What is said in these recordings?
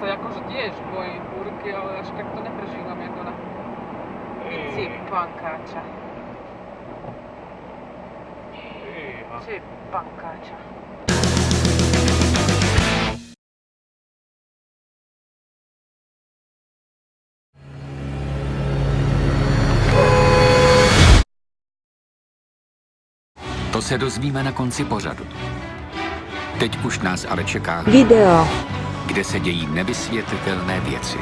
sa akože tiež bojím búrky, ale až tak to neprežívam ako ona. Ty pankáča. Ty pankáča. To se dozvíme na konci pořadu. Teď už nás ale čeká, Video. Kde se dějí nevysvětlitelné věci.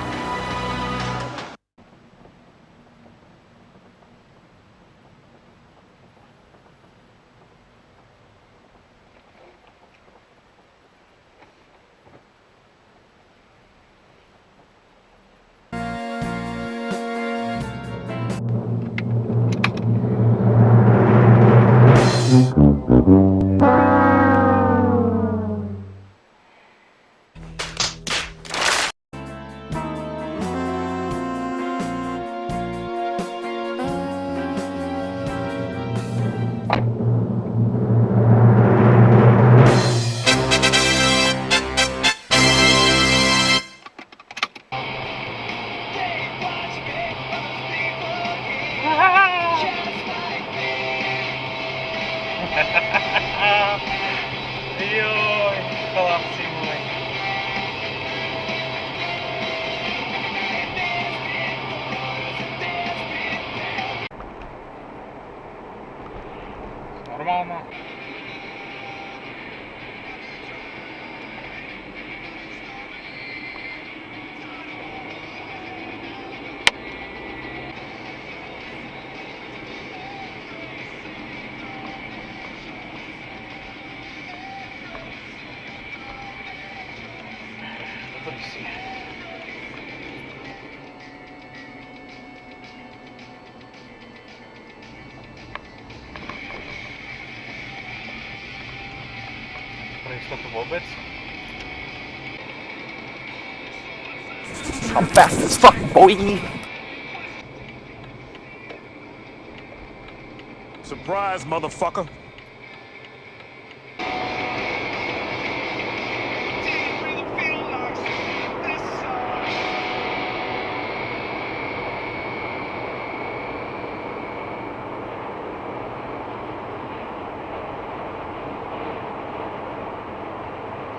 Pro jistotu vůbec? I'm fast as fuck, boy. Surprise, motherfucker.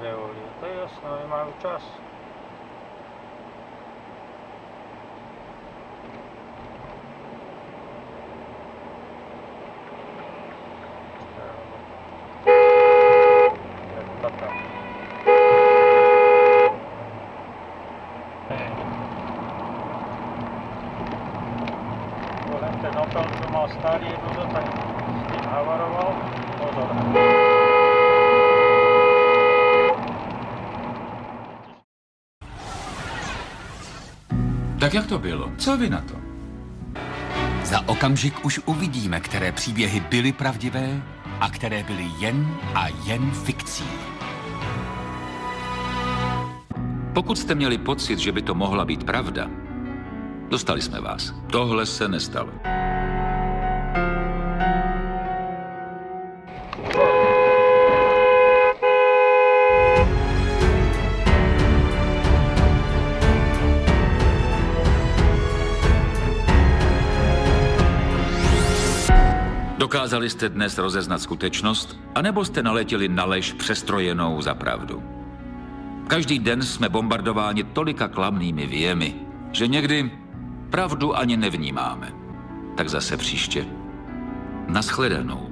Wyuli. To jasno, mamy czas. Tak jak to bylo? Co vy na to? Za okamžik už uvidíme, které příběhy byly pravdivé a které byly jen a jen fikcí. Pokud jste měli pocit, že by to mohla být pravda, dostali jsme vás. Tohle se nestalo. Dokázali jste dnes rozeznat skutečnost, anebo jste naletěli na lež přestrojenou za pravdu? Každý den jsme bombardováni tolika klamnými věmi, že někdy pravdu ani nevnímáme. Tak zase příště. Naschledanou.